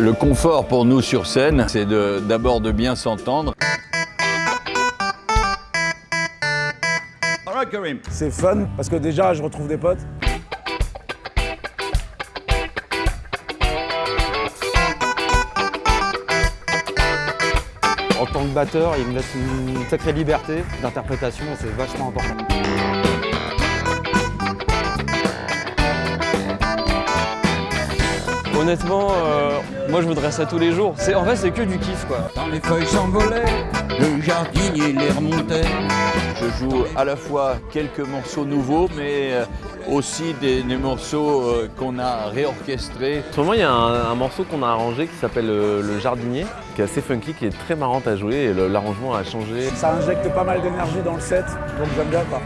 Le confort pour nous sur scène, c'est d'abord de, bien s'entendre. C'est fun parce que déjà je retrouve des potes. En tant que batteur, il me laisse une sacrée liberté d'interprétation, c'est vachement important. Honnêtement, euh, moi je voudrais ça tous les jours. En fait, c'est que du kiff quoi. Quand les feuilles s'envolaient, le jardinier les remontait. Je joue à la fois quelques morceaux nouveaux, mais euh, aussi des, morceaux euh, qu'on a réorchestrés. En ce moment, il y a un, morceau qu'on a arrangé qui s'appelle le, Jardinier, qui est assez funky, qui est très marrant à jouer et l'arrangement a changé. Ça injecte pas mal d'énergie dans le set, donc j'aime bien quoi.